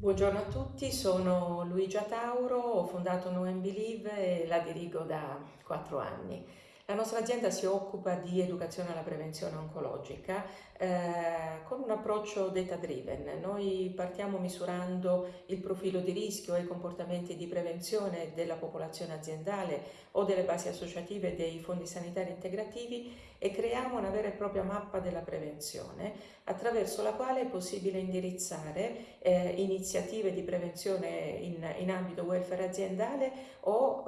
Buongiorno a tutti, sono Luigia Tauro, ho fondato No Believe e la dirigo da quattro anni. La nostra azienda si occupa di educazione alla prevenzione oncologica eh, un approccio data driven. Noi partiamo misurando il profilo di rischio e i comportamenti di prevenzione della popolazione aziendale o delle basi associative dei fondi sanitari integrativi e creiamo una vera e propria mappa della prevenzione attraverso la quale è possibile indirizzare eh, iniziative di prevenzione in, in, ambito welfare aziendale o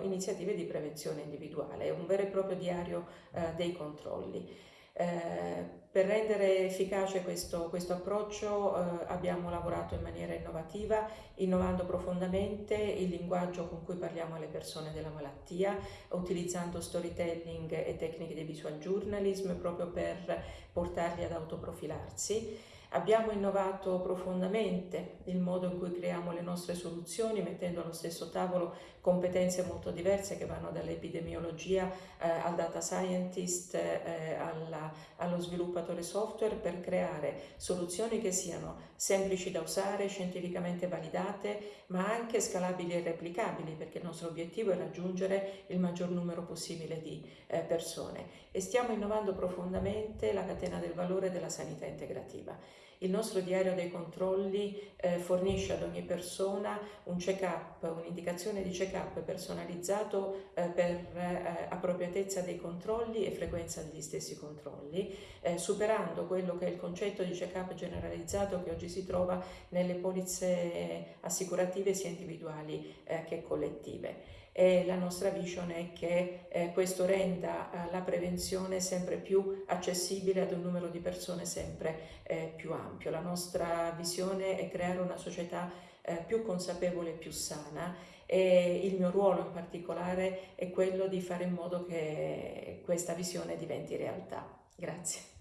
eh, iniziative di prevenzione individuale. Un vero e proprio diario eh, dei controlli. Eh, per rendere efficace questo, questo approccio eh, abbiamo lavorato in maniera innovativa, innovando profondamente il linguaggio con cui parliamo alle persone della malattia, utilizzando storytelling e tecniche di visual journalism proprio per portarli ad autoprofilarsi. Abbiamo innovato profondamente il modo in cui creiamo le nostre soluzioni, mettendo allo stesso tavolo competenze molto diverse che vanno dall'epidemiologia eh, al data scientist, eh, alla, allo sviluppatore software per creare soluzioni che siano semplici da usare, scientificamente validate, ma anche scalabili e replicabili, perché il nostro obiettivo è raggiungere il maggior numero possibile di eh, persone. E stiamo innovando profondamente la catena del valore della sanità integrativa. Il nostro diario dei controlli eh, fornisce ad ogni persona un check-up, un'indicazione di check-up personalizzato eh, per eh, appropriatezza dei controlli e frequenza degli stessi controlli, eh, superando quello che è il concetto di check-up generalizzato che oggi si trova nelle polizze assicurative sia individuali eh, che collettive e la nostra vision è che eh, questo renda eh, la prevenzione sempre più accessibile ad un numero di persone sempre eh, più ampio. La nostra visione è creare una società eh, più consapevole e più sana e il mio ruolo in particolare è quello di fare in modo che questa visione diventi realtà. Grazie.